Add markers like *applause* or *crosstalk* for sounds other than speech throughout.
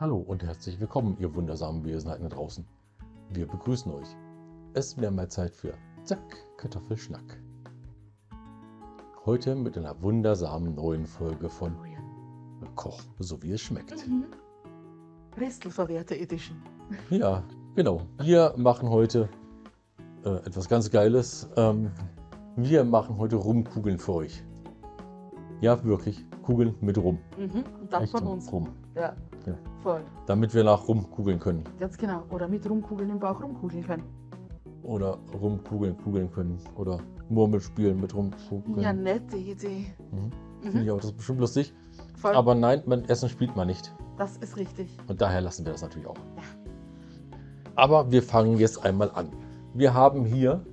Hallo und herzlich willkommen, ihr wundersamen Wesenheiten da draußen. Wir begrüßen euch. Es wäre mal Zeit für Zack, Kartoffelschnack. Heute mit einer wundersamen neuen Folge von Oh. Koch, so wie es schmeckt. Mhm. Restelverwehrte Edition. Ja, genau. Wir machen heute äh, etwas ganz Geiles. Ähm, wir machen heute Rumkugeln für euch. Ja, wirklich. Kugeln mit Rum. Mhm. Und das von Echtem uns. Rum. Ja. Ja. Voll. Damit wir nach rumkugeln können. Ganz genau. Oder mit Rumkugeln im Bauch rumkugeln können. Oder rumkugeln, kugeln können. Oder Murmel spielen mit rumkugeln. Ja, nette Idee. Mhm. Mhm. Finde ich auch, das ist bestimmt lustig. Voll. Aber nein, man, Essen spielt man nicht. das ist richtig. Und daher lassen wir das natürlich auch. Ja. Aber wir fangen jetzt einmal an. Wir haben hier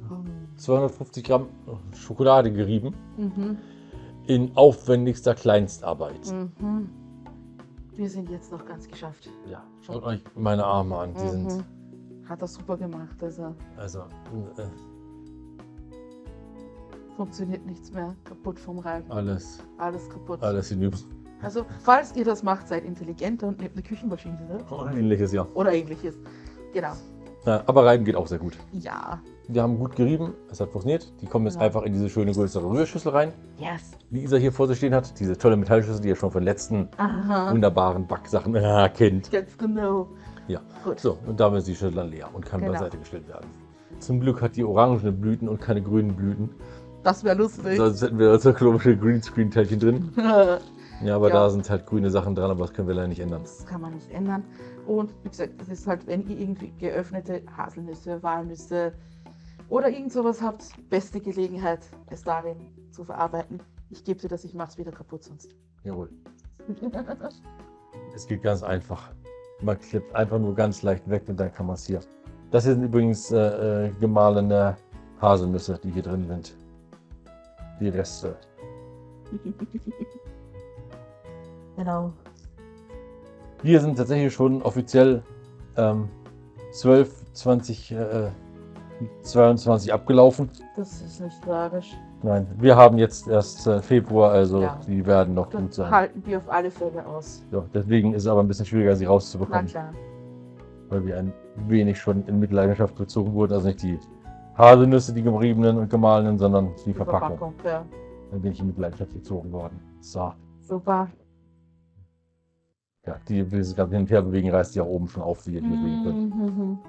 250 Gramm Schokolade gerieben Mhm. in aufwendigster Kleinstarbeit. Mhm. Wir sind jetzt noch ganz geschafft. Ja, schaut euch meine Arme an. Die sind Mhm. Hat er super gemacht. Also also äh, funktioniert nichts mehr. Kaputt vom Reiben. alles, Alles kaputt. alles hinüber. Also, falls ihr das macht, seid intelligenter und nehmt eine Küchenmaschine. Ne? Ähnliches, ja. Oder ähnliches. Genau. Ja. Aber reiben geht auch sehr gut. Ja. Wir haben gut gerieben, es hat funktioniert. Die kommen jetzt Ja. einfach in diese schöne größere Rührschüssel rein, Yes. die Isa hier vor sich stehen hat. Diese tolle Metallschüssel, die ihr schon von den letzten Aha. wunderbaren Backsachen äh, *laughs* kennt. Ganz genau. Ja. Gut. So, und damit ist die Schüssel dann leer und kann Genau. beiseite gestellt werden. Zum Glück hat die orangene Blüten und keine grünen Blüten. Das wäre lustig. Sonst hätten wir so komische Greenscreen-Teilchen drin. *laughs* Ja, aber Ja. da sind halt grüne Sachen dran, aber das können wir leider nicht ändern. Das kann man nicht ändern. Und wie gesagt, das ist halt, wenn ihr irgendwie geöffnete Haselnüsse, Walnüsse oder irgend sowas habt, beste Gelegenheit, es darin zu verarbeiten. Ich gebe dir das, ich mach's wieder kaputt sonst. Jawohl. *laughs* Es geht ganz einfach. Man klippt einfach nur ganz leicht weg und dann kann man es hier. Das hier sind übrigens äh, äh, gemahlene Haselnüsse, die hier drin sind. Die Reste. *laughs* genau. Wir sind tatsächlich schon offiziell ähm, 12, 20, äh, 22 abgelaufen. Das ist nicht tragisch. Nein, wir haben jetzt erst äh, Februar, also Ja. die werden noch gut Das sein. halten wir auf alle Fälle aus. Ja, deswegen ist es aber ein bisschen schwieriger, sie Na rauszubekommen, klar. weil wir ein wenig schon in Mitleidenschaft gezogen wurden. Also nicht die Haselnüsse, die geriebenen und gemahlenen, sondern die Verpackung. Ja. Da bin ich in Mitleidenschaft gezogen worden. So, Super. Ja, die dieses ganze Hin und Her bewegen reißt ja oben schon auf, wie ihr hier sehen könnt. Mhm.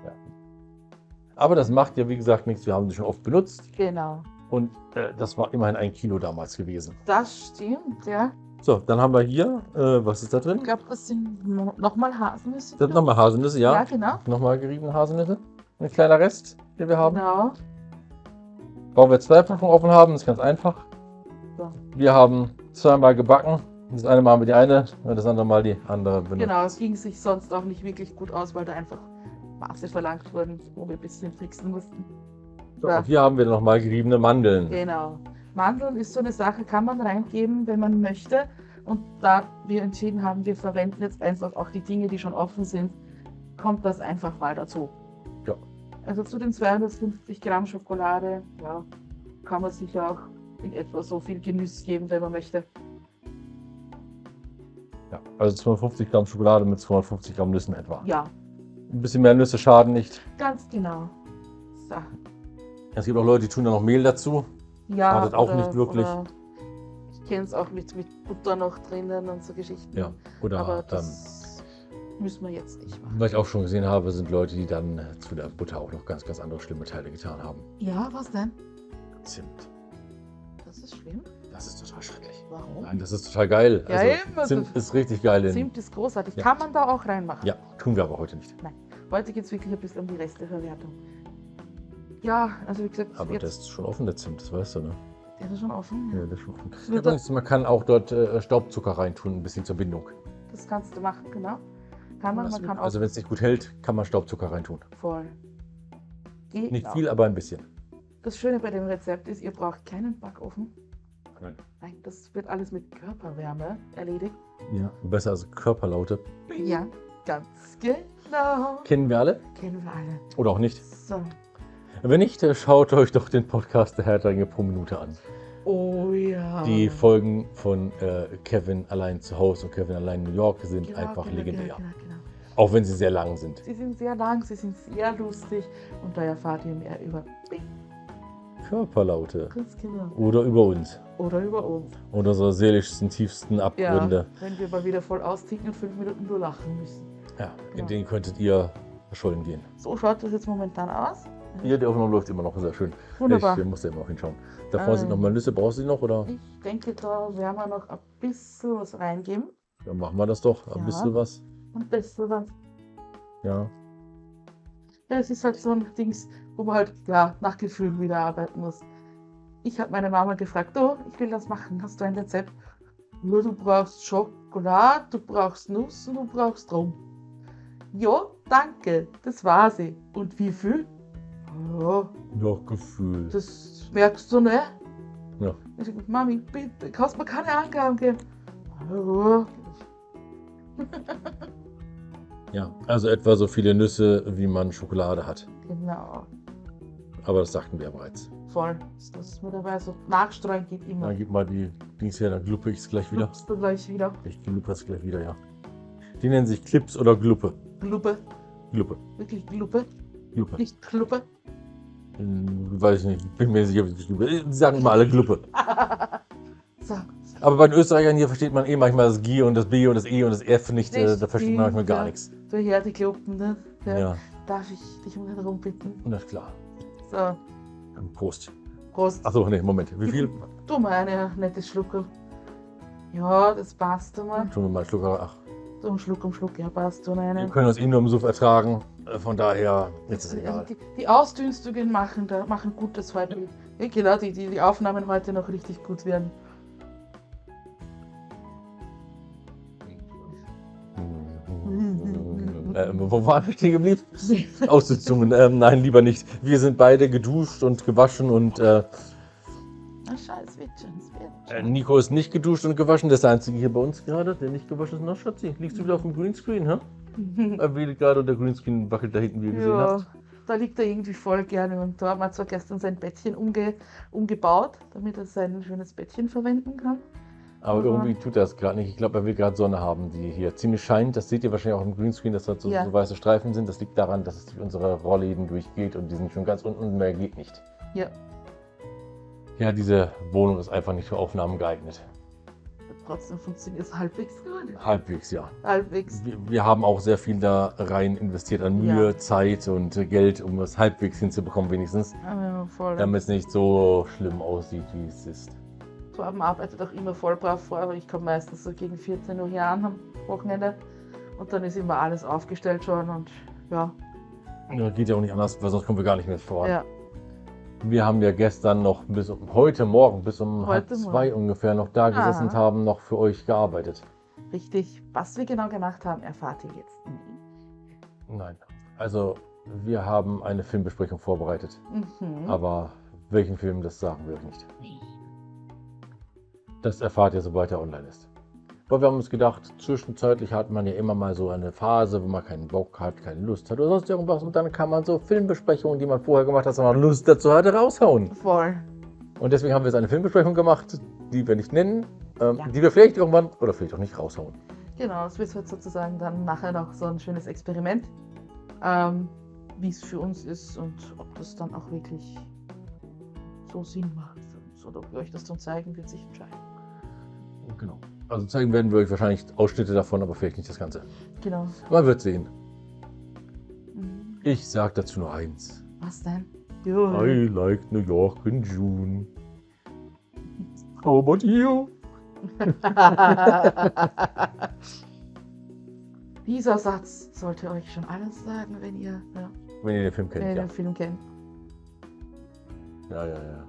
Aber das macht ja, wie gesagt, nichts. Wir haben sie schon oft benutzt Genau. und äh, das war immerhin ein Kilo damals gewesen. Das stimmt, ja. So, dann haben wir hier, äh, was ist da Ich drin? glaube, das sind no- nochmal Haselnüsse. Das sind nochmal Haselnüsse, ja. Ja, genau. Nochmal geriebene Haselnüsse. Ein kleiner Rest, den wir haben. Genau. Warum wir zwei Packungen offen haben, ist ganz einfach. So. Wir haben zweimal gebacken. Das eine Mal haben wir die eine und das andere Mal die andere benutzt. Genau, es ging sich sonst auch nicht wirklich gut aus, weil da einfach Maße verlangt wurden, wo wir ein bisschen tricksen mussten. So, Ja. hier haben wir nochmal geriebene Mandeln. Genau. Mandeln ist so eine Sache, kann man reingeben, wenn man möchte. Und da wir entschieden haben, wir verwenden jetzt einfach auch die Dinge, die schon offen sind, kommt das einfach mal dazu. Ja. Also zu den 250 Gramm Schokolade, ja, kann man sich auch in etwa so viel Genuss geben, wenn man möchte. Ja, also 250 Gramm Schokolade mit 250 Gramm Nüssen etwa. Ja, Ein bisschen mehr Nüsse schaden nicht. ganz genau. So. Es gibt auch Leute, die tun da noch Mehl dazu. Ja, Schadet auch nicht wirklich. Oder ich kenne es auch mit, mit Butter noch drinnen und so Geschichten. Ja. Oder Aber ähm, das müssen wir jetzt nicht machen. was ich auch schon gesehen habe, sind Leute, die dann äh, zu der Butter auch noch ganz, ganz andere schlimme Teile getan haben. Ja, was denn? Zimt. Das ist schlimm. Das ist total schrecklich. Warum? Nein, das ist total geil. Ja, also, eben, also- Zimt ist richtig geil. In, Zimt ist großartig. Ja. Kann man da auch reinmachen? ja, tun wir aber heute nicht. Heute geht es wirklich ein bisschen um die Resteverwertung. Ja, also wie gesagt, Aber jetzt, das ist schon offen, der Zimt, das weißt du, ne? der ist schon offen. Ja. Das ist schon offen. Übrigens, man kann auch dort äh, Staubzucker reintun, ein bisschen zur Bindung. Das kannst du machen, genau. Kann man, man kann auch also wenn es nicht gut hält, kann man Staubzucker reintun. voll. Genau. Nicht viel, aber ein bisschen. Das Schöne bei dem Rezept ist, ihr braucht keinen Backofen. Nein. Nein, das wird alles mit Körperwärme erledigt. Ja. Besser als Körperlaute. Ja, ganz genau. Kennen wir alle Kennen wir alle. oder auch nicht. So. Wenn nicht, schaut euch doch den Podcast der Herr der Ringe pro Minute an. Oh ja. Die Folgen von äh, Kevin allein zu Hause und Kevin allein in New York sind Genau, einfach genau, legendär. Genau, genau, genau. Auch wenn sie sehr lang sind. Sie sind sehr lang, sie sind sehr lustig und da erfahrt ihr mehr über Bing, Körperlaute. ganz genau. Oder über uns. Oder über uns. Oder unsere seelischsten, tiefsten Ja, Abgründe. wenn wir mal wieder voll austicken und fünf Minuten nur lachen müssen. Ja, in Genau. denen könntet ihr verschollen gehen. So schaut das jetzt momentan aus. Hier, die Aufnahme läuft immer noch sehr schön. Wunderbar. Ich äh, muss da immer noch hinschauen. Da vorne sind Ähm. noch mal Nüsse. Brauchst du die noch? Oder Ich denke, da werden wir noch ein bisschen was reingeben. dann machen wir das doch. Ein Ja. bisschen was. Ein bisschen was. Ja. Ja, es ist halt so ein Dings, wo man halt ja, nach Gefühlen wieder arbeiten muss. Ich habe meine Mama gefragt, oh, ich will das machen, hast du ein Rezept? Nur du brauchst Schokolade, du brauchst Nuss und du brauchst Rum. Ja, danke, das war sie. Und wie viel? Ja, Ja, Gefühl. das merkst du, ne? Ja. Ich sag, Mami, bitte, kannst mir keine Angaben geben. Ja, Ja, also etwa so viele Nüsse, wie man Schokolade hat. genau, Aber das sagten wir ja bereits. voll. Das ist mir dabei so nachstreuen geht immer. Dann gib mal die Dings her, dann gluppe ich es gleich wieder. Lupst du gleich wieder. Ich gluppe es gleich wieder, ja. Die nennen sich Clips oder Gluppe. Gluppe, Gluppe. wirklich Gluppe, Gluppe. nicht Kluppe. Hm, Weiß ich nicht, bin mir sicher, wie es Gluppe. Die sagen immer alle Gluppe. *laughs* So, Aber bei den Österreichern hier versteht man eh manchmal das G und das B und das E und das F nicht. Äh, da versteht man manchmal gar nichts. du her die Kluppen, ne? Ja. Ja, Darf ich dich um den Rum bitten? und das ist klar. So, Prost. Prost. Achso, nee, Moment. Wie viel? Du mal eine nettes Schluckel. Ja, das passt du mal. Schon mal einen Schluck. Ach, So ein Schluck um Schluck, ja, passt du wir einen. können uns eh nur im Suff ertragen. Äh, Von daher, jetzt ist es egal. die, die Ausdünstungen machen, da machen gut, dass heute, ja, genau, die, die, die Aufnahmen heute noch richtig gut werden. Äh, wo waren wir stehen geblieben? Aussitzungen. Ähm, nein, lieber nicht. Wir sind beide geduscht und gewaschen und äh, Na scheiß, wird äh. Nico ist nicht geduscht und gewaschen. Das ist der einzige hier bei uns gerade, der nicht gewaschen ist. Na, Schatzi, liegst du wieder auf dem Greenscreen, hä? *laughs* Er wählt gerade und der Greenscreen wackelt da hinten, wie ihr gesehen Ja, habt. da liegt er irgendwie voll gerne und da haben wir zwar gestern sein Bettchen umge umgebaut, damit er sein schönes Bettchen verwenden kann. Aber Aber- irgendwie tut er es gerade nicht. Ich glaube, er will gerade Sonne haben, die hier ziemlich scheint. Das seht ihr wahrscheinlich auch im Greenscreen, dass da so, Ja. so weiße Streifen sind. Das liegt daran, dass es durch unsere Rollläden durchgeht und die sind schon ganz unten und mehr geht nicht. Ja. Ja, diese Wohnung ist einfach nicht für Aufnahmen geeignet. Trotzdem funktioniert es halbwegs gut. Halbwegs, ja. Halbwegs. Wir, wir haben auch sehr viel da rein investiert an Mühe, Ja. Zeit und Geld, um es halbwegs hinzubekommen, wenigstens. Ja, voll. Damit es nicht so schlimm aussieht, wie es ist. Torben arbeitet auch immer voll brav vor, aber ich komme meistens so gegen 14 Uhr hier an am Wochenende und dann ist immer alles aufgestellt schon und ja, Ja, geht ja auch nicht anders, weil sonst kommen wir gar nicht mehr voran. ja, Wir haben ja gestern noch bis um, heute Morgen bis um halb Heute zwei Morgen. ungefähr noch da gesessen und Aha. haben noch für euch gearbeitet. richtig. Was wir genau gemacht haben, erfahrt ihr jetzt. Nein. Also wir haben eine Filmbesprechung vorbereitet. Mhm. Aber welchen Film, das sagen wir euch nicht. Das erfahrt ihr, sobald er online ist. Aber wir haben uns gedacht, zwischenzeitlich hat man ja immer mal so eine Phase, wo man keinen Bock hat, keine Lust hat oder sonst irgendwas. Und dann kann man so Filmbesprechungen, die man vorher gemacht hat, wenn man Lust dazu hatte, raushauen. Voll. Und deswegen haben wir jetzt eine Filmbesprechung gemacht, die wir nicht nennen, ähm, Ja. die wir vielleicht irgendwann oder vielleicht auch nicht raushauen. Genau, es wird sozusagen dann nachher noch so ein schönes Experiment, ähm, wie es für uns ist und ob das dann auch wirklich so Sinn macht für uns oder ob wir euch das dann zeigen, wird sich entscheiden. Genau. Also zeigen werden wir euch wahrscheinlich Ausschnitte davon, aber vielleicht nicht das Ganze. Genau. Man wird sehen. Mhm. Ich sag dazu nur eins. Was denn? Jo. I like New York in June. How about you? *laughs* Dieser Satz sollte euch schon alles sagen, wenn ihr, ja, Wenn ihr den Film wenn ihr kennt, ja. den Film kennt. Ja, ja, ja.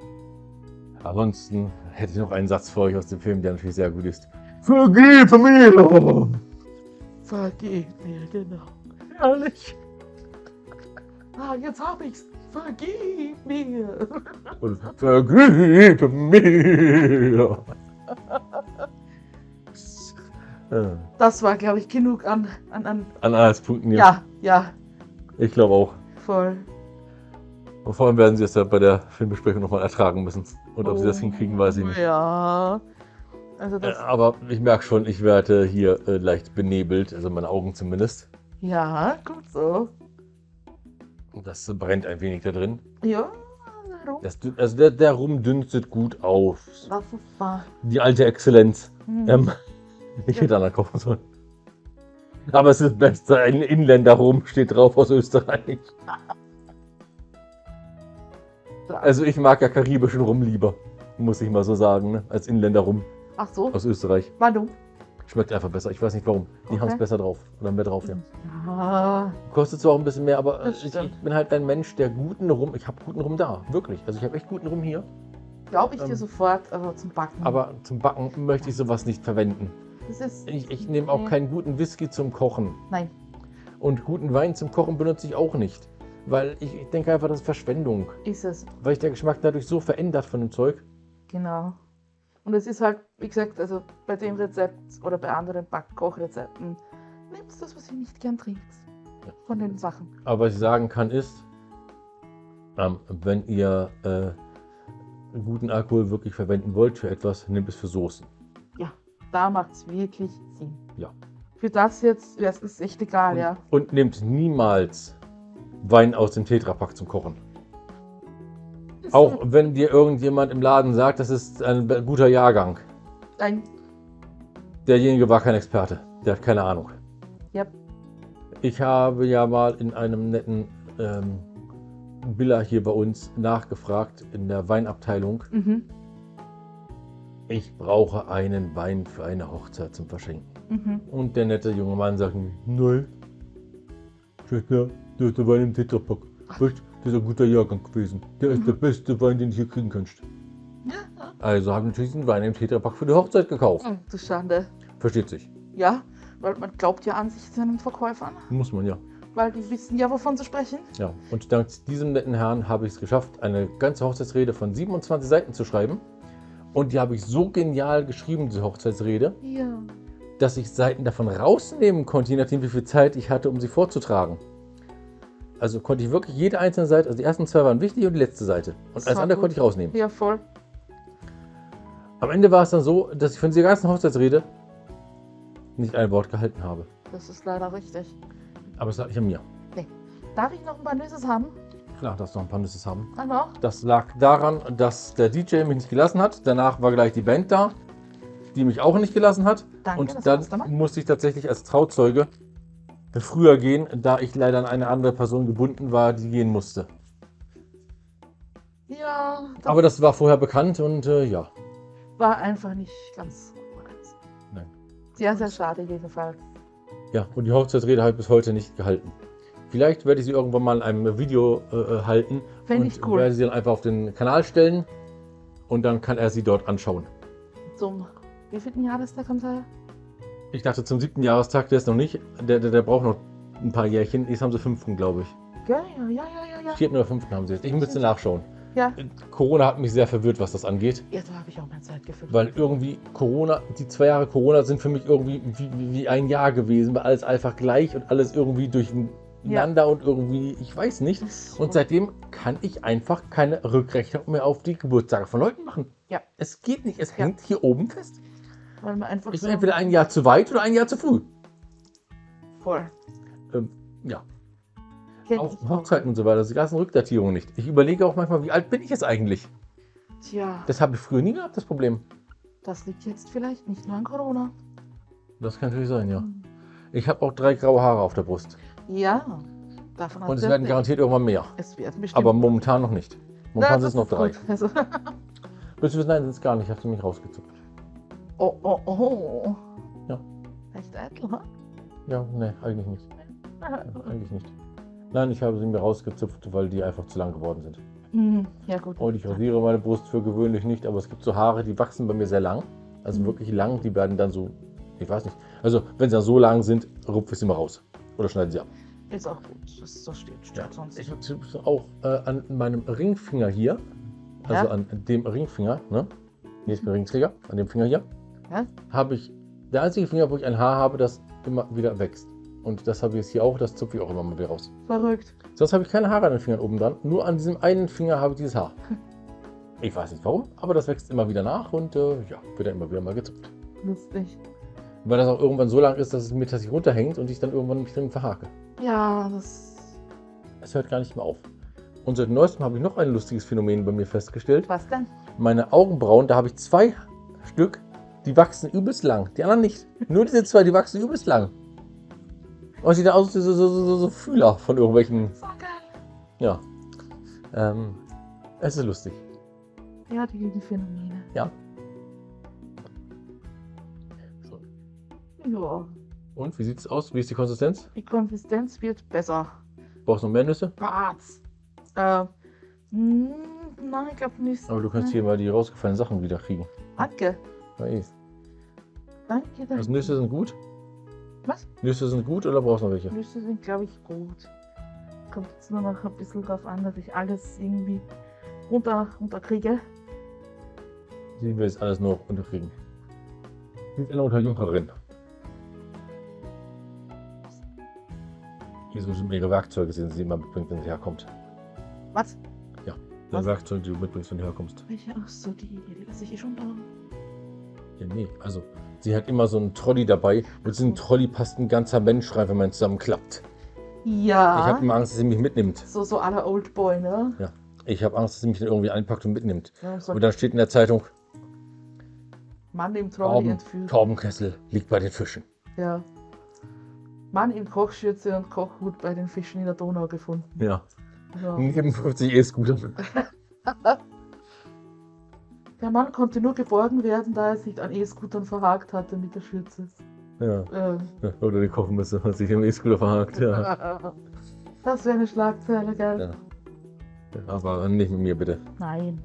Ansonsten hätte ich noch einen Satz für euch aus dem Film, der natürlich sehr gut ist. Vergib mir! Vergib mir, genau. Ehrlich? Ah, jetzt hab ich's. Vergib mir. Und vergib mir! Das war, glaube ich, genug an, an, an An Anhaltspunkten, ja. ja, ja, Ich glaube auch. voll. Und vor allem werden sie es ja bei der Filmbesprechung nochmal ertragen müssen. Und ob sie das Oh, hinkriegen, weiß ich nicht. Ja. Also Äh, das, Aber ich merke schon, ich werde hier äh, leicht benebelt, also meine Augen zumindest. Ja, gut so. Das brennt ein wenig da drin. Ja, warum? Das, also der, der Rum dünstet gut auf. Das ist wahr. Die alte Exzellenz. Hm. Ähm, ich hätte danach kaufen sollen. Aber es ist Beste. Ein Inländer Rum steht drauf aus Österreich. *laughs* Also ich mag ja karibischen Rum lieber. Muss ich mal so sagen, ne? als Inländer Rum Ach so, aus Österreich. warum? Schmeckt einfach besser. Ich weiß nicht warum. Die Okay. haben es besser drauf. Oder mehr drauf, ja. Ja, Kostet zwar auch ein bisschen mehr, aber Das ich, stimmt. bin halt ein Mensch, der guten Rum. Ich habe guten Rum da. Wirklich. Also ich habe echt guten Rum hier. glaube ich dir Ähm, sofort, aber zum Backen. Aber zum Backen möchte ich sowas nicht verwenden. das ist. Ich, ich nehme auch keinen guten Whisky zum Kochen. Nein, Und guten Wein zum Kochen benutze ich auch nicht. Weil ich, ich denke einfach, das ist Verschwendung. ist es. Weil sich der Geschmack dadurch so verändert von dem Zeug. Genau. Und es ist halt, wie gesagt, also bei dem Rezept oder bei anderen Backkochrezepten, nehmt das, was ihr nicht gern trinkt. Ja. Von den Sachen. Aber was ich sagen kann ist, ähm, wenn ihr äh, guten Alkohol wirklich verwenden wollt für etwas, nehmt es für Soßen. Da macht es wirklich Sinn. Ja. Für das jetzt wäre es echt egal, Und, ja. und nehmt niemals Wein aus dem Tetrapack zum Kochen. Auch wenn dir irgendjemand im Laden sagt, das ist ein guter Jahrgang. Ein, Derjenige war kein Experte. Der hat keine Ahnung. Yep. Ich habe ja mal in einem netten ähm, Billa hier bei uns nachgefragt in der Weinabteilung. mhm, Ich brauche einen Wein für eine Hochzeit zum Verschenken. mhm. Und der nette junge Mann sagt mir, nein, Schäfer, der ist der Wein im Tetrapack. Weißt, das ist ein guter Jahrgang gewesen. Der ist der beste Wein, den du hier kriegen kannst. Also habe ich natürlich den Wein im Tetrapack für die Hochzeit gekauft. Oh, du Schande. Versteht sich. Ja, weil man glaubt ja an sich seinen Verkäufern, Muss man ja. weil die wissen ja, wovon sie sprechen. Ja, und dank diesem netten Herrn habe ich es geschafft, eine ganze Hochzeitsrede von 27 Seiten zu schreiben. Und die habe ich so genial geschrieben, diese Hochzeitsrede, Ja. dass ich Seiten davon rausnehmen konnte, je nachdem, wie viel Zeit ich hatte, um sie vorzutragen. Also konnte ich wirklich jede einzelne Seite, also die ersten zwei waren wichtig und die letzte Seite. Und Das alles andere gut. konnte ich rausnehmen. Ja, voll. Am Ende war es dann so, dass ich von dieser ganzen Hochzeitsrede nicht ein Wort gehalten habe. Das ist leider richtig. Aber es lag nicht an mir. Darf ich noch ein paar Nüsse haben? Klar, dass noch ein paar Nüsse haben. Dann noch? Das lag daran, dass der DJ mich nicht gelassen hat. Danach war gleich die Band da, die mich auch nicht gelassen hat. Danke, und das dann musste ich tatsächlich als Trauzeuge früher gehen, da ich leider an eine andere Person gebunden war, die gehen musste. Ja, das Aber das war vorher bekannt und äh, ja. war einfach nicht ganz korrekt. Nein. Sehr, sehr schade jedenfalls. Ja, und die Hochzeitsrede habe ich bis heute nicht gehalten. Vielleicht werde ich sie irgendwann mal in einem Video äh, äh, halten Fände und ich cool. werde sie dann einfach auf den Kanal stellen und dann kann er sie dort anschauen. Zum wievielten Jahrestag kommt er? Ich dachte zum siebten Jahrestag, der ist noch nicht, der, der, der braucht noch ein paar Jährchen. Jetzt haben sie fünften, glaube ich. Ja, ja, ja, ja, ja, ja. Vierten oder fünften haben sie jetzt. Ich müsste nachschauen. Ja, Corona hat mich sehr verwirrt, was das angeht. ja da habe ich auch mein Zeitgefühl. Weil irgendwie Corona, die zwei Jahre Corona sind für mich irgendwie wie, wie, ein Jahr gewesen, weil alles einfach gleich und alles irgendwie durcheinander und irgendwie, ich weiß nicht. Und seitdem kann ich einfach keine Rückrechnung mehr auf die Geburtstage von Leuten machen. Ja. Es geht nicht, es Ja. hängt hier oben fest. Weil man einfach Ich so entweder ein Jahr zu weit oder ein Jahr zu früh. voll. Ähm, ja, Kenn auch. Hochzeiten und so weiter, die ganzen Rückdatierungen nicht. Ich überlege auch manchmal, wie alt bin ich jetzt eigentlich? Tja, Das habe ich früher nie gehabt, das Problem. das liegt jetzt vielleicht nicht nur an Corona. Das kann natürlich sein, ja. Ich habe auch drei graue Haare auf der Brust. Ja, davon Und es werden du garantiert irgendwann mehr. Es werden bestimmt. Aber momentan noch nicht. Momentan sind es noch drei. Also, *laughs* Willst du wissen, nein, sind es gar nicht. Ich habe sie mich rausgezupft. Oh, oh, oh. Ja. Echt eitel, ha? Ja, nee, eigentlich nicht. Eigentlich nicht. Nein, ich habe sie mir rausgezupft, weil die einfach zu lang geworden sind. Hm, Ja, gut. Und ich rasiere meine Brust für gewöhnlich nicht, aber es gibt so Haare, die wachsen bei mir sehr lang. Also Mhm. wirklich lang, die werden dann so, ich weiß nicht. Also, wenn sie dann so lang sind, rupfe ich sie mal raus. Oder schneide sie ab. Ist auch gut. Das so steht, steht sonst. Ich habe auch äh, an meinem Ringfinger hier, also Ja. an dem Ringfinger, ne? Hier ist mein Ringträger, an dem Finger hier, Ja? habe ich, der einzige Finger, wo ich ein Haar habe, das immer wieder wächst. Und das habe ich jetzt hier auch, das zupfe ich auch immer mal wieder raus. Verrückt. Sonst habe ich keine Haare an den Fingern oben dran, nur an diesem einen Finger habe ich dieses Haar. *laughs* Ich weiß nicht warum, aber das wächst immer wieder nach und äh, ja, wird dann immer wieder mal gezupft. Lustig. Weil das auch irgendwann so lang ist, dass es mir tatsächlich runterhängt und ich dann irgendwann mich drin verhake. Ja, das. Es hört gar nicht mehr auf. Und seit neuestem habe ich noch ein lustiges Phänomen bei mir festgestellt. Was denn? Meine Augenbrauen, da habe ich zwei Stück, die wachsen übelst lang. Die anderen nicht. Nur diese zwei, die wachsen übelst lang. Und sieht aus wie so, so, so, so, Fühler von irgendwelchen. Ja. Ähm, es ist lustig. Ja, die, die Phänomene. Ja. So. Ja. Und wie sieht es aus? Wie ist die Konsistenz? Die Konsistenz wird besser. Brauchst du noch mehr Nüsse? Was? Äh, hm, nein, ich glaube nicht. Aber du kannst hier mal die rausgefallenen Sachen wieder kriegen. Danke. Ja, eh. Danke, danke. Also Nüsse sind gut? Was? Nüsse sind gut oder brauchst du noch welche? Nüsse sind, glaube ich, gut. Kommt jetzt nur noch ein bisschen drauf an, dass ich alles irgendwie runter, runterkriege. Sie will jetzt alles nur unterkriegen. Sie ist eine Unterjunkerin. Hier sind ihre Werkzeuge, die sie immer mitbringt, wenn sie herkommt. Was? Die Was? Werkzeuge, die du mitbringst, wenn du herkommst. Welche? Ach so, die lasse ich eh schon da. Ja, nee, also sie hat immer so einen Trolley dabei und diesen Trolley passt ein ganzer Mensch rein, wenn man zusammenklappt. Ja. Ich habe immer Angst, dass sie mich mitnimmt. so, so aller Oldboy, ne? Ich habe Angst, dass sie mich dann irgendwie einpackt und mitnimmt. Ja, so Und dann steht in der Zeitung, Mann im Trolley Torben, entführt. Torbenkessel liegt bei den Fischen. Ja. Mann in Kochschürze und Kochhut bei den Fischen in der Donau gefunden. Ja. Ja. Neben 50 E-Scooter. *laughs* Der Mann konnte nur geborgen werden, da er sich an E-Scootern verhakt hatte mit der Schürze. Ja. Ähm, *laughs* Oder die Kochmesser hat sich im E-Scooter verhakt. Ja. *laughs* Das wäre eine Schlagzeile, gell? Ja. Aber nicht mit mir bitte. Nein.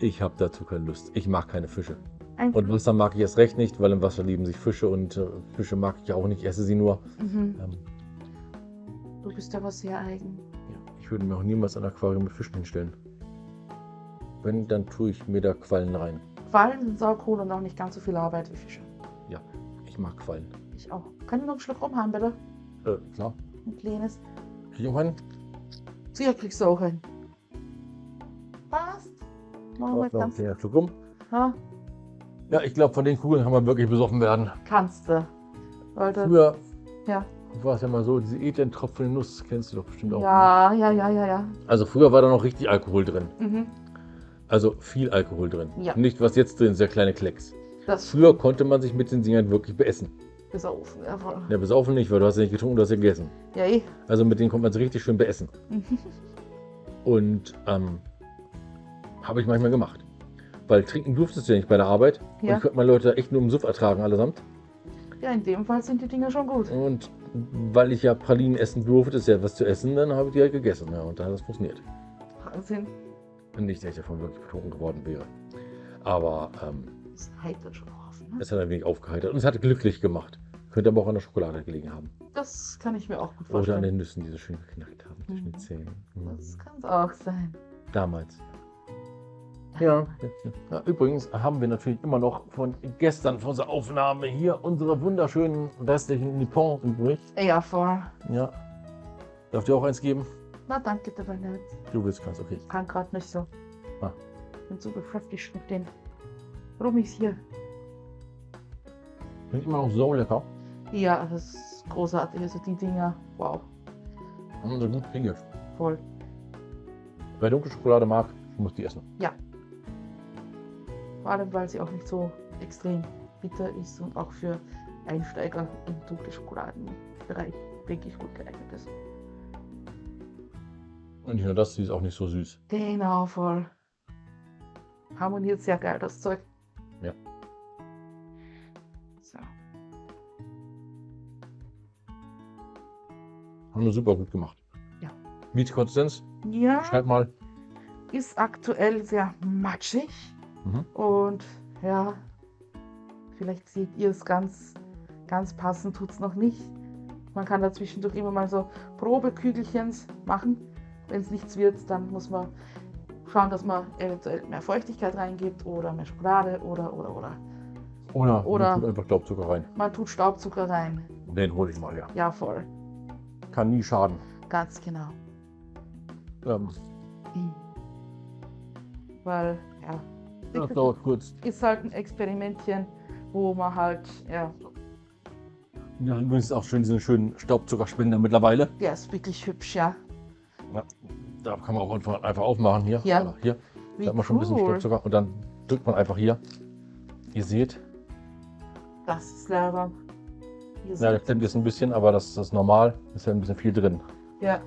Ich habe dazu keine Lust. Ich mag keine Fische. Ein Und Wasser mag ich erst recht nicht, weil im Wasser lieben sich Fische und äh, Fische mag ich auch nicht. Ich esse sie nur. mhm. Ähm, Du bist aber sehr eigen. ja. Ich würde mir auch niemals ein Aquarium mit Fischen hinstellen. Wenn, dann tue ich mir da Quallen rein. Quallen sind saucool und auch nicht ganz so viel Arbeit wie Fische. Ich mag Quallen. Ich auch. Kann ich noch einen Schluck rum haben, bitte? Äh, klar. Ein kleines. Krieg ich auch einen? Sicher kriegst du auch einen. Passt. Machen wir ein ganz. Schluck rum. Ja, Ja, ich glaube, von den Kugeln kann man wirklich besoffen werden. kannst du. Leute. Früher Ja. war es ja mal so, diese edlen Tropfen Nuss kennst du doch bestimmt auch. Ja, ja, ja, ja, ja. Also früher war da noch richtig Alkohol drin. Mhm. Also viel Alkohol drin. Ja. Nicht was jetzt drin ist, der kleine Klecks. Das Früher konnte man sich mit den Dingern wirklich beessen. besaufen. Ja, voll. Ja, besaufen nicht, weil du hast ja nicht getrunken, du hast ja gegessen. ja eh. Also mit denen konnte man sich richtig schön beessen. *laughs* Und ähm, habe ich manchmal gemacht. Weil trinken durftest du ja nicht bei der Arbeit. Und Ja. ich konnte mal Leute echt nur im Suff ertragen allesamt. ja, in dem Fall sind die Dinger schon gut. Und weil ich ja Pralinen essen durfte, ist ja was zu essen, dann habe ich die halt gegessen. Ja, und dann hat das funktioniert. Wahnsinn. Und nicht, dass ich davon wirklich betrunken geworden wäre. Aber ähm, Das heitert schon auf. Ne? es hat ein wenig aufgeheitert. Und es hat glücklich gemacht. Könnte aber auch an der Schokolade gelegen haben. Das kann ich mir auch gut Oder an vorstellen. den Nüssen, die so schön geknackt haben zwischen den Mhm. Zähnen. Mhm. Das kann es auch sein. Damals. Ja. ja. Übrigens haben wir natürlich immer noch von gestern, von unserer Aufnahme hier, unsere wunderschönen restlichen Nippon übrig. Ja, voll. Ja. Darf dir auch eins geben? Na, danke, dabei nicht. Du willst kannst, okay. Ich kann gerade nicht so. Ah. Bin so beschäftigt mit den Rummis hier. Klingt immer noch so lecker. Ja, das ist großartig. Also die Dinger, wow, Und so gut pinge. voll. Wer dunkle Schokolade mag, muss die essen. Vor allem, weil sie auch nicht so extrem bitter ist und auch für Einsteiger im dunklen Schokoladenbereich wirklich gut geeignet ist. Und nicht nur das, sie ist auch nicht so süß. Genau, voll. Harmoniert sehr geil, das Zeug. Ja. So. Haben wir super gut gemacht. Ja. Wie die Konsistenz? Ja, Schreib mal. ist aktuell sehr matschig. Mhm. Und ja, vielleicht seht ihr es ganz, ganz passend, tut es noch nicht. Man kann da zwischendurch immer mal so Probekügelchens machen. Wenn es nichts wird, dann muss man schauen, dass man eventuell mehr Feuchtigkeit reingibt oder mehr Schokolade oder oder oder. Oder, Oder- man tut einfach Staubzucker rein. Man tut Staubzucker rein. Den hole ich mal her. Ja, voll. Kann nie schaden. Ganz genau. Ähm, Mhm. Weil, ja, das dauert kurz. ist halt ein Experimentchen, wo man halt, ja, Ja, übrigens ist auch schön diesen schönen Staubzuckerspender mittlerweile. Der ist wirklich hübsch, ja. Ja, da kann man auch einfach, aufmachen hier. Ja. Hier. Wie Da hat man schon ein bisschen cool. Staubzucker und dann drückt man einfach hier. Ihr seht, Das ist Lava. Ja, der klemmt jetzt ein bisschen, aber das ist normal. Ist ja ein bisschen viel drin. Ja.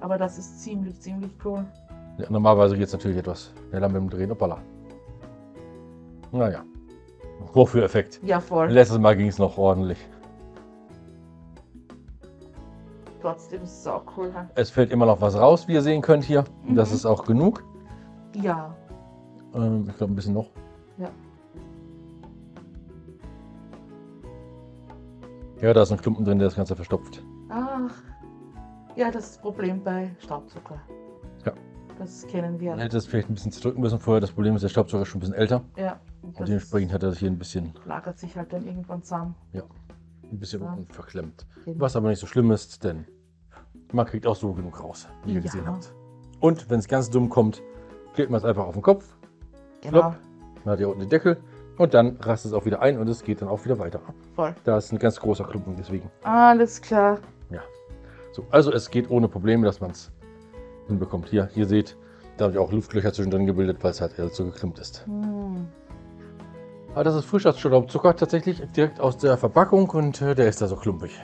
Aber das ist ziemlich, ziemlich cool. Ja, normalerweise geht es natürlich etwas schneller mit dem Drehen. Hoppala. Naja. Wofür Effekt? Ja, voll. Letztes Mal ging es noch ordentlich. Trotzdem ist es auch cool. Es fällt immer noch was raus, wie ihr sehen könnt hier. Mhm. Das ist auch genug. Ja. Ähm, ich glaube ein bisschen noch. Ja. Ja, da ist ein Klumpen drin, der das Ganze verstopft. Ach. Ja, das ist das Problem bei Staubzucker. Ja. Das kennen wir. Man hätte es vielleicht ein bisschen zerdrücken müssen vorher. Das Problem ist, der Staubsauger ist schon ein bisschen älter. Ja. Und das dementsprechend hat er sich hier ein bisschen, lagert sich halt dann irgendwann zusammen. Ein bisschen Ja. unten verklemmt. Genau. Was aber nicht so schlimm ist, denn man kriegt auch so genug raus, wie ihr Ja. gesehen habt. Und wenn es ganz dumm kommt, klebt man es einfach auf den Kopf. Genau. Man hat hier unten den Deckel. Und dann rast es auch wieder ein und es geht dann auch wieder weiter. Voll. Da ist ein ganz großer Klumpen, deswegen. Alles klar. So, also es geht ohne Probleme, dass man es hinbekommt. Hier, ihr seht, da habe ich auch Luftlöcher zwischendrin gebildet, weil es halt so geklemmt ist. Hm. Aber das ist Staubzucker tatsächlich direkt aus der Verpackung und äh, der ist da so klumpig.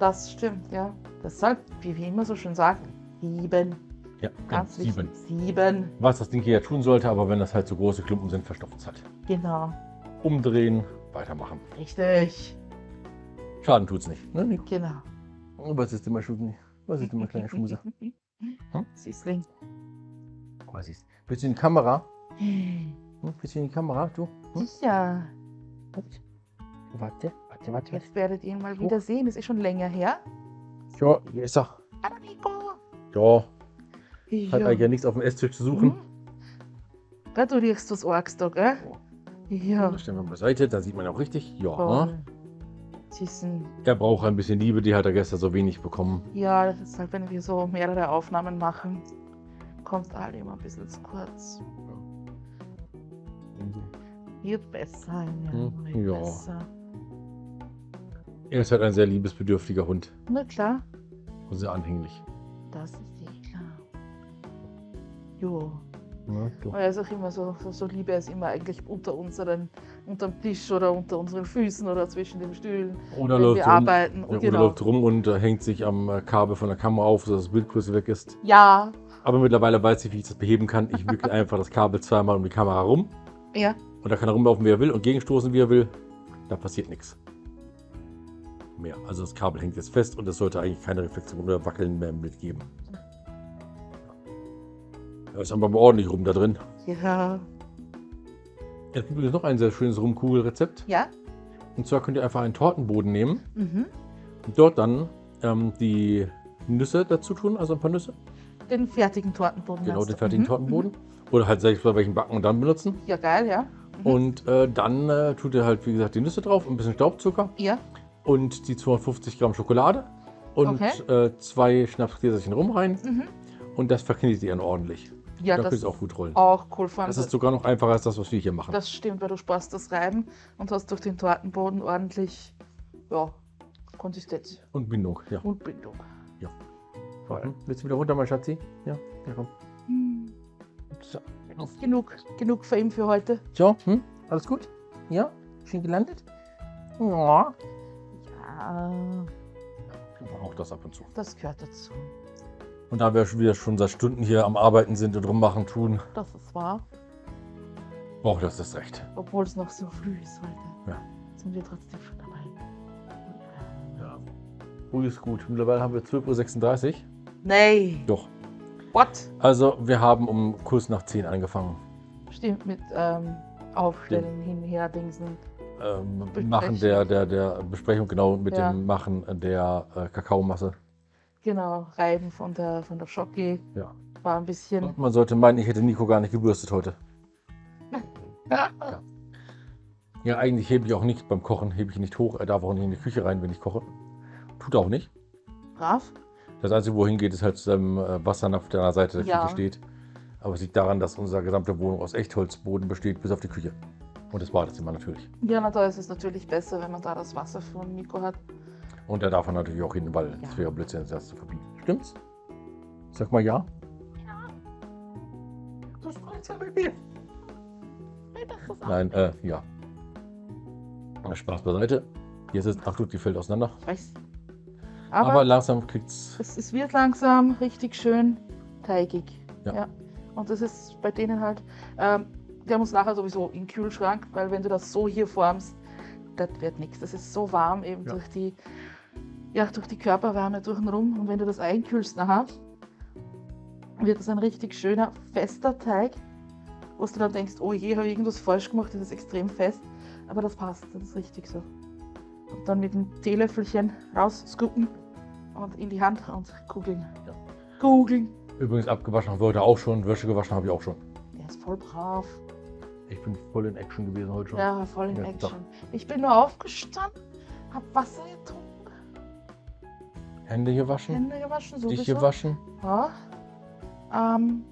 Das stimmt, ja. Deshalb, wie wir immer so schön sagen, sieben. Ja, Ganz sieben. wichtig. Sieben. Was das Ding hier ja tun sollte, aber wenn das halt so große Klumpen sind, verstopft es halt. Genau. Umdrehen, weitermachen. Richtig. Schaden tut's nicht. Ne, Nico? Genau. Was ist immer Schmusi? Was ist immer kleiner Schmuser? *laughs* Hm? Süßling. Was ist? Bist du in die Kamera? *laughs* Hm. Du in die Kamera? Du? Hm? Ja, Warte, warte, warte. jetzt werdet ihr ihn mal wieder sehen. Das ist schon länger her. Ja, hier ist er. Hallo Nico. Ja, hat eigentlich ja nichts auf dem Esstisch zu suchen. Mhm. Gell, du riechst was Args da, gell? Ja. Das stellen wir beiseite, da sieht man auch richtig. Ja. Süßen. er braucht ein bisschen Liebe, die hat er gestern so wenig bekommen. Ja, das ist halt, wenn wir so mehrere Aufnahmen machen, kommt alle immer ein bisschen zu kurz. Wird besser, ja. Hm, Wird ja. besser. Er ist halt ein sehr liebesbedürftiger Hund Na klar, und sehr anhänglich. das ist eh klar. Jo. Ja. Aber er ist auch immer so, so, so lieb, er ist immer eigentlich unter unseren, unterm Tisch oder unter unseren Füßen oder zwischen den Stühlen, Oder läuft wir rum, arbeiten. ja, Und oder genau. läuft rum und äh, hängt sich am äh, Kabel von der Kamera auf, sodass das Bildgröße weg ist. Ja, Aber mittlerweile weiß ich, wie ich das beheben kann. Ich wickel *laughs* einfach das Kabel zweimal um die Kamera rum. Ja, Und da kann er rumlaufen, wie er will und gegenstoßen, wie er will. Da passiert nichts. Mehr. Also das Kabel hängt jetzt fest und es sollte eigentlich keine Reflexion oder Wackeln mehr mitgeben. Da ist aber ordentlich rum da drin. ja, Es gibt übrigens noch ein sehr schönes Rumkugelrezept. ja. Und zwar könnt ihr einfach einen Tortenboden nehmen Mhm. und dort dann ähm, die Nüsse dazu tun, also ein paar Nüsse. Den fertigen Tortenboden. Genau, den fertigen Mhm, Tortenboden. Oder halt selbst bei welchen backen und dann benutzen. Ja, geil, ja. Mhm. Und äh, dann äh, tut ihr halt, wie gesagt, die Nüsse drauf, ein bisschen Staubzucker Ja, und die 250 Gramm Schokolade und Okay. äh, zwei Schnapsgläserchen rum rein mhm. und das verknetet ihr dann ordentlich. ja da das ihr auch gut rollen. auch cool. Vor allem, Das ist sogar noch einfacher als das, was wir hier machen. das stimmt, weil du sparst das Reiben und hast durch den Tortenboden ordentlich ja, Konsistenz Und Bindung, ja. und Bindung. Voll. Hm, Willst du wieder runter, mein Schatzi? Ja, ja komm. So. Genug, genug Fame für heute. So, hm? alles gut? Ja? Schön gelandet? Ja. Ja, Auch das ab und zu. das gehört dazu. Und da wir schon wieder schon seit Stunden hier am Arbeiten sind und rummachen tun, Das ist wahr. braucht das das Recht. Obwohl es noch so früh ist heute. Ja. Sind wir trotzdem schon dabei. Ja. Früh ist gut. Mittlerweile haben wir 12.36 Uhr. Nee. Doch. What? Also, wir haben um kurz nach 10 angefangen. Stimmt, mit ähm, Aufstellen, hinher, Dingsen. Ähm, machen der, der, der Besprechung, genau, mit Ja. dem Machen der äh, Kakaomasse. Genau, Reiben von der, von der Schocke. Ja. War ein bisschen. Und man sollte meinen, ich hätte Nico gar nicht gebürstet heute. *laughs* Ja, eigentlich hebe ich auch nicht beim Kochen, hebe ich nicht hoch. Er darf auch nicht in die Küche rein, wenn ich koche. Tut er auch nicht. Brav. Das Einzige, wohin geht, ist halt zu seinem äh, Wassernapf, der an der Seite der Ja. Küche steht. Aber es liegt daran, dass unsere gesamte Wohnung aus Echtholzboden besteht, bis auf die Küche. Und das Badezimmer natürlich. Ja, na, da ist es natürlich besser, wenn man da das Wasser von Nico hat. Und da darf er natürlich auch hin, weil es Ja. wäre Blödsinn, das zu verbieten. Stimmt's? Sag mal ja. Du sprichst ja mit mir. Nein, äh, ja. Spaß beiseite. Jetzt ist, ach du, die fällt auseinander. Ich weiß. Aber, Aber, langsam kriegt's. es, es wird langsam richtig schön teigig. Ja. Und das ist bei denen halt, ähm, der muss nachher sowieso in den Kühlschrank, weil wenn du das so hier formst, das wird nichts. Das ist so warm eben Ja. durch die, ja, durch die Körperwärme durch den Rum. Und wenn du das einkühlst nachher, wird es ein richtig schöner, fester Teig, wo du dann denkst, oh je, habe ich irgendwas falsch gemacht, das ist extrem fest. Aber das passt, das ist richtig so. Und dann mit dem Teelöffelchen rausscoopen und in die Hand und kugeln. Ja. Kugeln. Übrigens abgewaschen haben wir heute auch schon. Wäsche gewaschen habe ich auch schon. Der ist voll brav. Ich bin voll in Action gewesen heute schon. Ja, voll in Ja, Action. doch. Ich bin nur aufgestanden, hab Wasser getrunken, Hände gewaschen. Hände gewaschen, sowieso. Dich gewaschen. Ja. Ähm,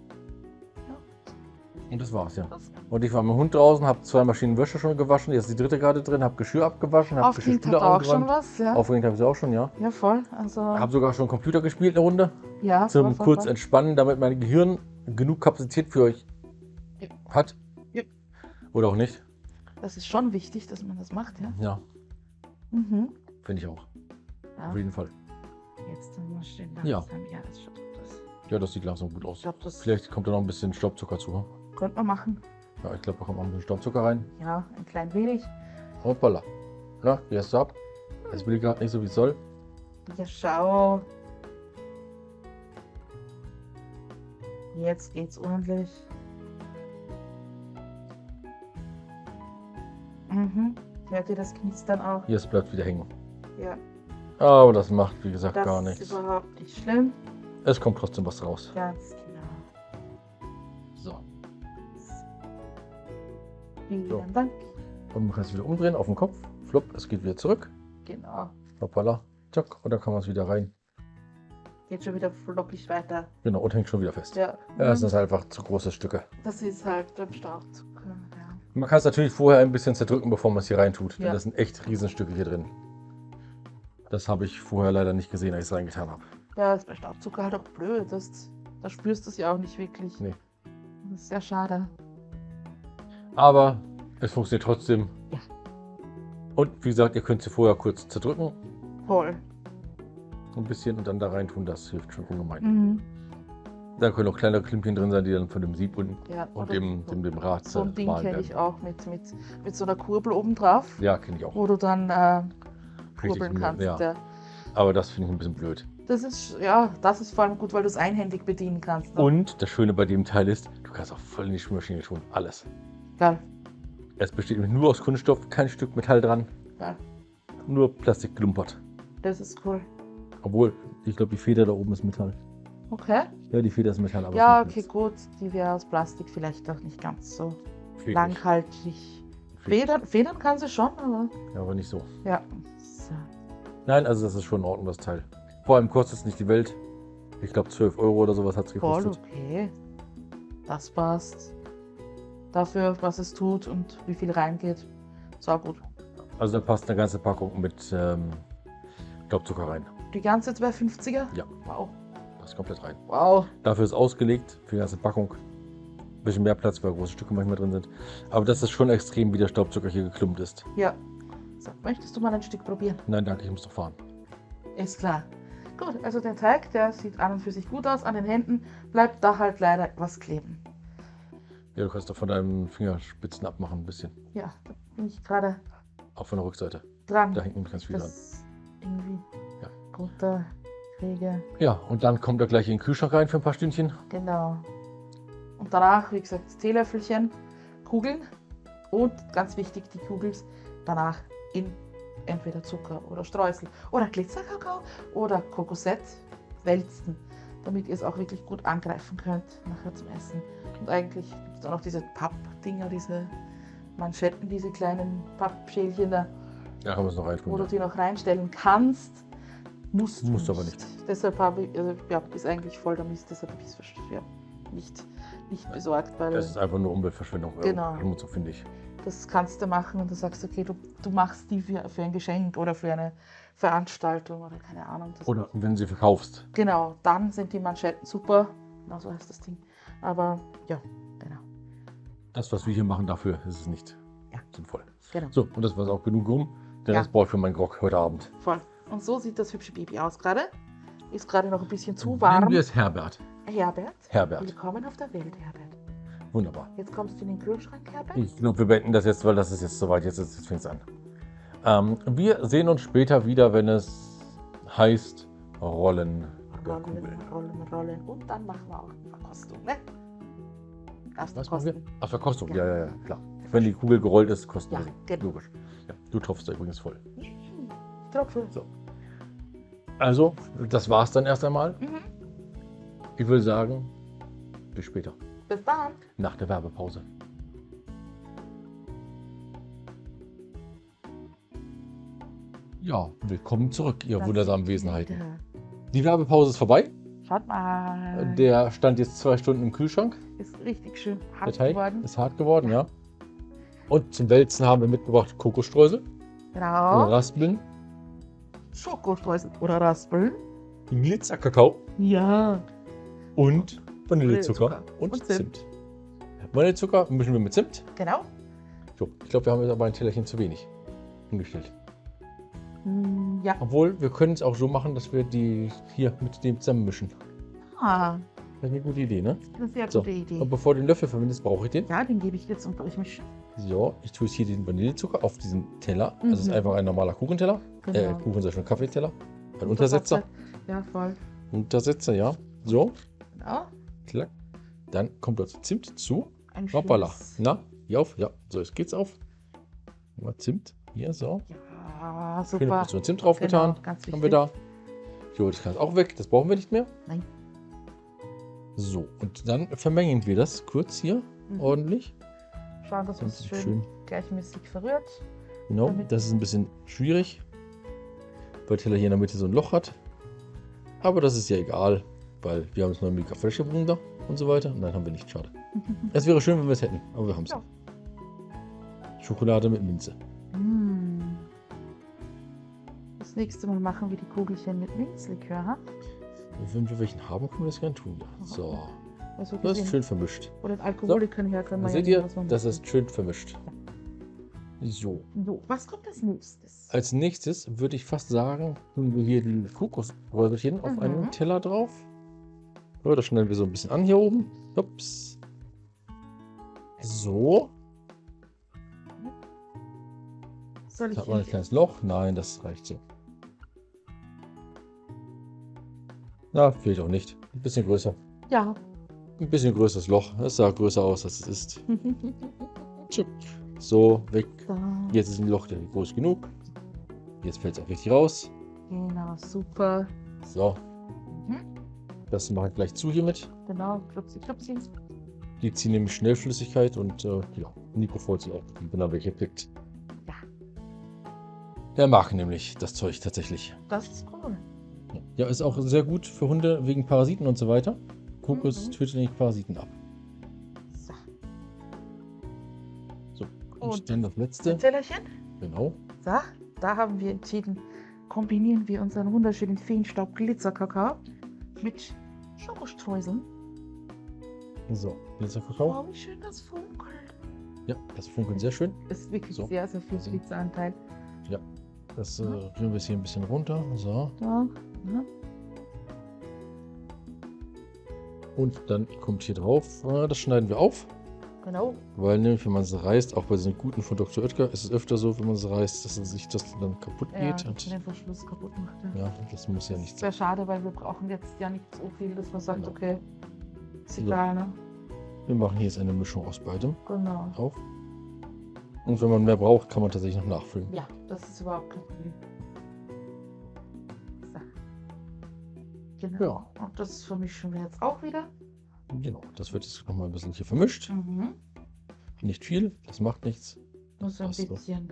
Und das war's, ja. Und ich war mit dem Hund draußen, habe zwei Maschinen Wäsche schon gewaschen. Jetzt ist die dritte gerade drin, habe Geschirr abgewaschen, habe Geschirrspüler auch schon was, ja. Aufgehängt habe ich sie auch schon, ja. Ja, voll. Also, Habe sogar schon Computer gespielt eine Runde. ja, Zum voll, voll, kurz voll. entspannen, damit mein Gehirn genug Kapazität für euch Ja. hat. Ja. Oder auch nicht. Das ist schon wichtig, dass man das macht, ja. Ja, Mhm. finde ich auch. ja. Auf jeden Fall. Jetzt dann mal schön Ja. langsam. Ja, das schaut gut aus. Ja, das sieht langsam gut aus. Das Vielleicht kommt da noch ein bisschen Staubzucker zu. Könnte man machen. Ja, ich glaube, da kommt noch ein bisschen Staubzucker rein. Ja, ein klein wenig. Hoppala. Na, wie hast du ab? Es will gerade nicht so, wie es soll. Ja, schau. Jetzt geht's ordentlich. Mhm. Hört ihr das Knistern auch? Hier, es bleibt wieder hängen. Ja. Aber das macht, wie gesagt, Das gar ist nichts. überhaupt nicht schlimm. Es kommt trotzdem was raus. Ganz Vielen So. Dank. Und man kann es wieder umdrehen auf den Kopf. Flop, es geht wieder zurück. Genau. Hoppala. Zack. Und dann kann man es wieder rein. Geht schon wieder flockig weiter. Genau, und hängt schon wieder fest. Ja. Ja, es sind einfach zu große Stücke. Das ist halt beim Staubzucker. Ja. Man kann es natürlich vorher ein bisschen zerdrücken, bevor man es hier reintut. Denn Ja. das sind echt Riesenstücke hier drin. Das habe ich vorher leider nicht gesehen, als ich es reingetan habe. Ja, ist bei Staubzucker halt auch blöd. Das, da spürst du es ja auch nicht wirklich. Nee. Das ist sehr schade. Aber es funktioniert trotzdem. Ja. Und wie gesagt, ihr könnt sie vorher kurz zerdrücken. Voll. Ein bisschen und dann da reintun. Das hilft schon ungemein. Mhm. Da können auch kleine Klimpchen drin sein, die dann von dem Sieb und, Ja, und dem, so, dem, dem Rad so ein Ding kenne ich auch mit, mit, mit so einer Kurbel oben drauf, Ja, kenne ich auch. wo du dann äh, kurbeln kannst. ja. Ja. Aber das finde ich ein bisschen blöd. Das ist, ja, das ist vor allem gut, weil du es einhändig bedienen kannst. Ne? Und das Schöne bei dem Teil ist, du kannst auch voll in die Spülmaschine tun. Alles. Geil, Es besteht nämlich nur aus Kunststoff, kein Stück Metall dran, geil. nur Plastik gelumpert. Das ist cool. Obwohl, ich glaube, die Feder da oben ist Metall. Okay. Ja, die Feder ist Metall, aber ja, okay, gut. Die wäre aus Plastik vielleicht auch nicht ganz so. Fähig. langhaltig. Fähig. Federn, Federn kann sie schon, aber Ja, aber nicht so. ja. So. Nein, also das ist schon in Ordnung, das Teil. Vor allem kostet es nicht die Welt. Ich glaube, 12 Euro oder sowas hat es Voll gekostet. okay. Das passt. Dafür, was es tut und wie viel reingeht. So gut. Also da passt eine ganze Packung mit ähm, Staubzucker rein. Die ganze 250er? Ja. Wow. Passt komplett rein. Wow. Dafür ist ausgelegt für die ganze Packung. Ein bisschen mehr Platz, weil große Stücke manchmal drin sind. Aber das ist schon extrem, wie der Staubzucker hier geklumpt ist. Ja. So, möchtest du mal ein Stück probieren? Nein, danke, ich muss doch fahren. Ist klar. Gut, also der Teig, der sieht an und für sich gut aus. An den Händen bleibt da halt leider etwas kleben. Ja, du kannst doch von deinen Fingerspitzen abmachen ein bisschen. Ja, da bin ich gerade Auch von der Rückseite. dran. Da hängt nämlich ganz viel dran. das irgendwie Ja. runterkriege. Ja, und dann kommt er gleich in den Kühlschrank rein für ein paar Stündchen. Genau. Und danach, wie gesagt, das Teelöffelchen, Kugeln und ganz wichtig, die Kugels danach in entweder Zucker oder Streusel oder Glitzerkakao oder Kokosett wälzen, damit ihr es auch wirklich gut angreifen könnt nachher zum Essen. Und eigentlich gibt es auch noch diese Pappdinger, diese Manschetten, diese kleinen Pappschälchen da, Ja, haben wir es noch wo reintun. du Ja. die noch reinstellen kannst. Musst, du Musst du aber nicht. Deshalb habe ich, also, ja, ist eigentlich voll der Mist, deshalb habe ich es ja, nicht, nicht besorgt, weil Es ist einfach nur Umweltverschwendung. Genau. Schmutz, finde ich. Das kannst du machen und du sagst, okay, du, du machst die für, für ein Geschenk oder für eine Veranstaltung oder keine Ahnung. Oder wenn sie verkaufst. Genau, dann sind die Manschetten super. Genau so heißt das Ding. Aber ja, genau. Das, was wir hier machen, dafür ist es nicht Ja. sinnvoll. genau. So, und das war auch genug rum. Der Ja. Rest brauche ich für meinen Grog heute Abend. Voll. Und so sieht das hübsche Baby aus gerade. Ist gerade noch ein bisschen zu Nennen warm. wir es Herbert. Herbert, Herbert. willkommen auf der Welt, Herbert. Wunderbar. Jetzt kommst du in den Kühlschrank, Herbert. Ich glaube, wir beenden das jetzt, weil das ist jetzt soweit. Jetzt, jetzt fängt es an. Ähm, wir sehen uns später wieder, wenn es heißt Rollen der Rollen, Kugel. rollen, rollen. Und dann machen wir auch Verkostung, ne? Darfst Was machen wir? Ach, Verkostung. Ja. Ja, ja, klar. Wenn die Kugel gerollt ist, kosten Ja, wir sie. genau. Logisch. Ja, du tropfst da übrigens voll. Tropfen. So. Also, das war's dann erst einmal. Mhm. Ich würde sagen, bis später. Bis dann. Nach der Werbepause. Ja, willkommen zurück, ihr Das wundersamen Wesenheiten. wieder. Die Werbepause ist vorbei. Schaut mal. Der stand jetzt zwei Stunden im Kühlschrank. ist richtig schön hart geworden. ist hart geworden, ja. Und zum Wälzen haben wir mitgebracht Kokosstreusel, Genau. Raspeln, Schokostreusel oder Raspeln. Glitzerkakao Ja. und Vanillezucker und, Und Zimt. Zimt. Vanillezucker mischen wir mit Zimt. Genau. So, ich glaube, wir haben jetzt aber ein Tellerchen zu wenig hingestellt. Hm, Ja. Obwohl, wir können es auch so machen, dass wir die hier mit dem zusammenmischen. Ah, Das ist eine gute Idee, ne? das ist eine sehr So, gute Idee. Und bevor du den Löffel verwendest, brauche ich den. Ja, den gebe ich jetzt und durchmischen. So, ich tue jetzt hier den Vanillezucker auf diesen Teller. Das ist Mhm. einfach ein normaler Kuchenteller. Äh, Genau. Kuchen sei schon Kaffeeteller. Ein Untersetzer. Ja, voll. Untersetzer, ja. So, Genau. Klack. Dann kommt dort Zimt zu. Ein Hoppala. Na, hier auf. Ja, so, jetzt geht's auf. Mal Zimt. Hier, so. Ja, Schöne super. Portion Zimt drauf getan. Genau, ganz wichtig. Haben wir da. Jo, das kann auch weg. Das brauchen wir nicht mehr. Nein. So, und dann vermengen wir das kurz hier Mhm. ordentlich. Schauen, dass Das es schön, schön. gleichmäßig verrührt. Genau, das ist ein bisschen schwierig, weil Teller hier in der Mitte so ein Loch hat. Aber das ist ja egal, weil wir haben noch eine mega frische Wunder und so weiter. Nein, haben wir nicht, schade. *laughs* Es wäre schön, wenn wir es hätten, aber wir haben es Ja. nicht. Schokolade mit Minze. Mm. Das nächste Mal machen wir die Kugelchen mit Minzlikör. Ha? Wenn wir welchen haben, können wir das gerne tun. Ja. So, Also das ist schön vermischt. Oder Alkoholikern her können wir Seht ja ihr, das ist schön vermischt. So, So, was kommt als nächstes? als nächstes würde ich fast sagen, tun wir hier die Kokosröllchen auf Mhm. einen Teller drauf. So, das schneiden wir so ein bisschen an hier oben. Ups. So, Soll ich hat man ein kleines Loch. Nein, das reicht so. Na, fehlt auch nicht. Ein bisschen größer. Ja. Ein bisschen größeres Loch. Es sah größer aus, als es ist. *laughs* So, weg. so, Jetzt ist ein Loch groß genug. Jetzt fällt es auch richtig raus. genau, super. So. Das mache ich gleich zu hiermit. Genau, klupsi, klupsi. Die ziehen nämlich Schnellflüssigkeit und äh, ja, Nico freut sich auch, wenn er welche pickt. Ja. Der mag nämlich das Zeug tatsächlich. Das ist cool. Ja, ist auch sehr gut für Hunde wegen Parasiten und so weiter. Kokos Mhm. tötet nämlich Parasiten ab. So, So, und, Und dann das letzte. ein Tellerchen. Genau. So, da haben wir entschieden, kombinieren wir unseren wunderschönen Feenstaub Glitzerkakao mit Schokostreuseln. So, Glitzerkakao. Oh, wie schön das funkelt. Ja, das funkelt sehr schön. Ist wirklich So. sehr, sehr viel Glitzeranteil. Das äh, rühren wir jetzt hier ein bisschen runter. So. Da, ne? Und dann kommt hier drauf, äh, das schneiden wir auf. Genau. Weil nämlich, wenn man es reißt, auch bei diesen guten von Dr. Oetker, ist es öfter so, wenn man es reißt, dass es sich das dann kaputt Ja, geht. Und, den Verschluss kaputt macht. Ja. ja, das muss ja nicht sein. wäre schade, weil wir brauchen jetzt ja nicht so viel, dass man sagt, Genau. okay, ist egal, ne? Wir machen hier jetzt eine Mischung aus beidem Genau. drauf. Und wenn man mehr braucht, kann man tatsächlich noch nachfüllen. Ja, das ist überhaupt kein Problem. So. Genau. Ja. Und das vermischen wir jetzt auch wieder. Genau, das wird jetzt nochmal ein bisschen hier vermischt. Mhm. Nicht viel, das macht nichts. Nur so ein Passt bisschen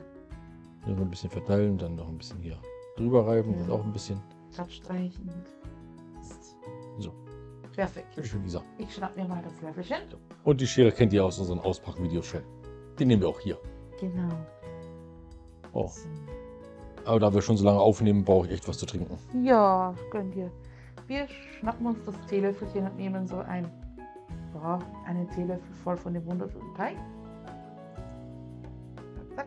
Nur so ein bisschen verteilen, dann noch ein bisschen hier drüber reiben Ja. und auch ein bisschen. abstreichen. So. Perfekt. Schön gesagt. Ich schnapp mir mal das Löffelchen. Und die Schere kennt ihr aus unseren Auspackvideos schon. Die nehmen wir auch hier. Genau. Oh. Aber da wir schon so lange aufnehmen, brauche ich echt was zu trinken. Ja, gönn dir. Wir schnappen uns das Teelöffelchen und nehmen so ein, ja, einen Teelöffel voll von dem wunderschönen Teig. Zack.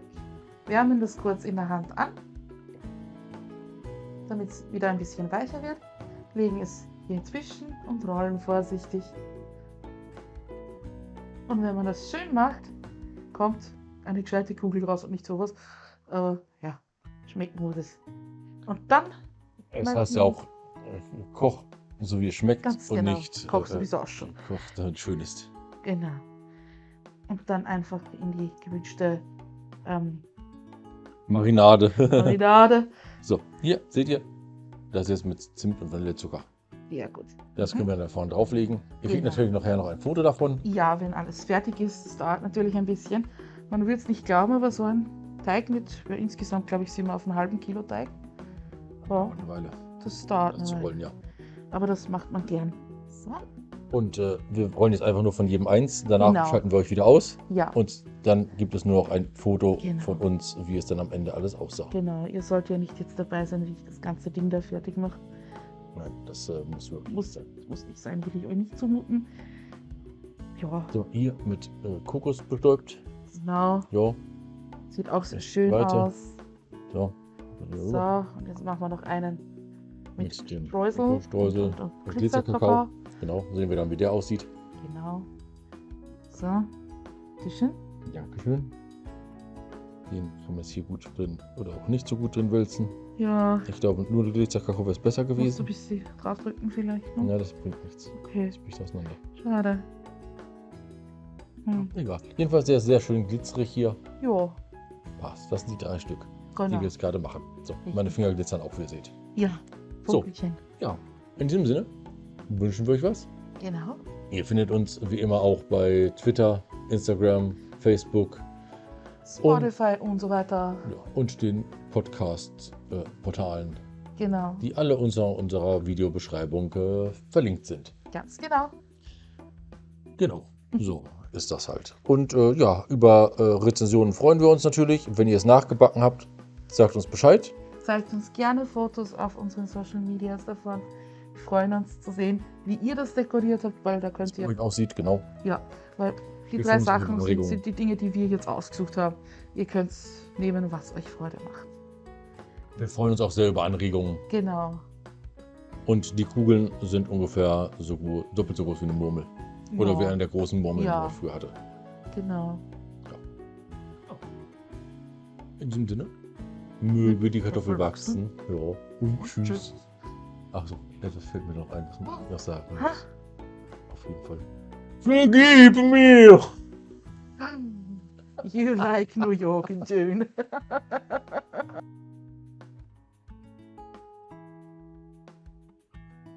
Wärmen das kurz in der Hand an, damit es wieder ein bisschen weicher wird. Legen es hier inzwischen und rollen vorsichtig. Und wenn man das schön macht, kommt eine gescheite Kugel raus und nicht sowas. Aber ja, schmeckt nur das. Und dann Es heißt ja auch, äh, Koch, so wie es schmeckt Ganz und genau. nicht Koch äh, sowieso auch schon. Koch, damit schön ist. Genau. Und dann einfach in die gewünschte ähm, Marinade. *laughs* Marinade. so, hier, seht ihr? Das ist jetzt mit Zimt und Vanillezucker. ja, gut. Das können wir da vorne drauflegen. Ihr kriegt Genau. natürlich nachher noch ein Foto davon. Ja, wenn alles fertig ist, das dauert natürlich ein bisschen. Man wird es nicht glauben, aber so ein Teig mit, insgesamt glaube ich, sind wir auf einem halben Kilo Teig. Ja, Eine Weile das dauert zu eine rollen, Weile. ja. Aber das macht man gern. So. Und äh, wir rollen jetzt einfach nur von jedem eins. Danach Genau. schalten wir euch wieder aus. Ja, Und dann gibt es nur noch ein Foto Genau. von uns, wie es dann am Ende alles aussah. genau. Ihr sollt ja nicht jetzt dabei sein, wie ich das ganze Ding da fertig mache. Nein, das äh, muss wirklich Muss, sein. muss nicht sein, will ich euch nicht zumuten. Ja, So, hier mit äh, Kokos bestäubt. genau. Ja, Sieht auch sehr Ich schön weiter. aus. so. So, und jetzt machen wir noch einen mit Mit dem Streusel. Streusel und, und, und Glitzerkakao. Genau, sehen wir dann, wie der aussieht. Genau. So, Tischchen. Dankeschön. Den kann man jetzt hier gut drin oder auch nicht so gut drin wälzen. Ja, Ich glaube, nur der Glitzerkakao wäre es besser musst du ein gewesen. bisschen draufdrücken vielleicht noch. Ja, das bringt nichts. Okay, Das bricht auseinander. schade. Hm. Egal. Jedenfalls sehr, sehr schön glitzerig hier. Ja, Passt. Das sind die drei Stück, die genau. wir jetzt gerade machen. So, meine Finger glitzern auch, wie ihr seht. Ja, So. Vogelchen. Ja, in diesem Sinne wünschen wir euch was. Genau. Ihr findet uns wie immer auch bei Twitter, Instagram, Facebook Spotify und, so weiter. ja, und den Podcast-Portalen, Genau. die alle unter unserer Videobeschreibung äh, verlinkt sind. Ganz genau. Genau, so ist das halt. Und äh, ja, über äh, Rezensionen freuen wir uns natürlich. Wenn ihr es nachgebacken habt, sagt uns Bescheid. Zeigt uns gerne Fotos auf unseren Social Medias davon. Wir freuen uns zu sehen, wie ihr das dekoriert habt, weil da könnt ihr Wie es aussieht, genau. Ja, weil die Wir drei Sachen sind, sind die Dinge, die wir jetzt ausgesucht haben. Ihr könnt nehmen, was euch Freude macht. Wir freuen uns auch sehr über Anregungen. Genau. Und die Kugeln sind ungefähr so gut, doppelt so groß wie eine Murmel. Oder ja, wie eine der großen Murmeln, Ja. die man früher hatte. Genau. In diesem Sinne, möge die Kartoffel wachsen. Ja. Und tschüss. Tschüss. Achso, etwas fällt mir noch ein, muss ich noch sagen. Ha? Auf jeden Fall. Vergib mir! You like New York in June. *laughs*